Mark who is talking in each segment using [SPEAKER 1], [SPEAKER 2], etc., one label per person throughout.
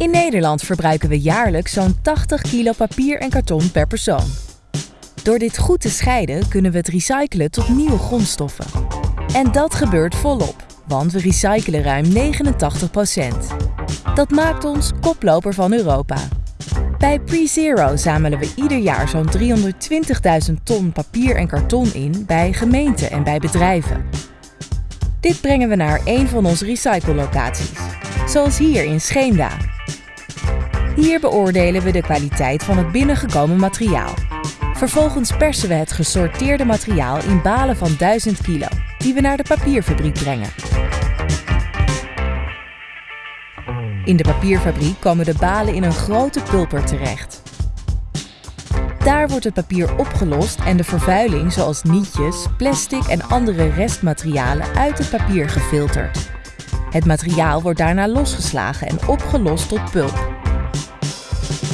[SPEAKER 1] In Nederland verbruiken we jaarlijks zo'n 80 kilo papier en karton per persoon. Door dit goed te scheiden kunnen we het recyclen tot nieuwe grondstoffen. En dat gebeurt volop, want we recyclen ruim 89%. Dat maakt ons koploper van Europa. Bij PreZero zamelen we ieder jaar zo'n 320.000 ton papier en karton in bij gemeenten en bij bedrijven. Dit brengen we naar een van onze recyclelocaties, zoals hier in Scheemda. Hier beoordelen we de kwaliteit van het binnengekomen materiaal. Vervolgens persen we het gesorteerde materiaal in balen van 1000 kilo, die we naar de papierfabriek brengen. In de papierfabriek komen de balen in een grote pulper terecht. Daar wordt het papier opgelost en de vervuiling zoals nietjes, plastic en andere restmaterialen uit het papier gefilterd. Het materiaal wordt daarna losgeslagen en opgelost tot pulp.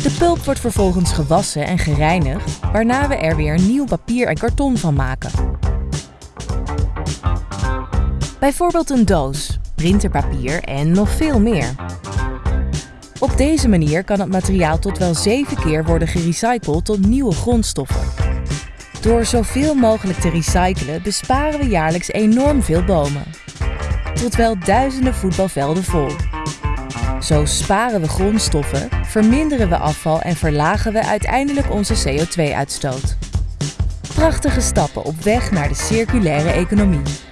[SPEAKER 1] De pulp wordt vervolgens gewassen en gereinigd, waarna we er weer nieuw papier en karton van maken. Bijvoorbeeld een doos, printerpapier en nog veel meer. Op deze manier kan het materiaal tot wel 7 keer worden gerecycled tot nieuwe grondstoffen. Door zoveel mogelijk te recyclen besparen we jaarlijks enorm veel bomen. Tot wel duizenden voetbalvelden vol. Zo sparen we grondstoffen, verminderen we afval en verlagen we uiteindelijk onze CO2-uitstoot. Prachtige stappen op weg naar de circulaire economie.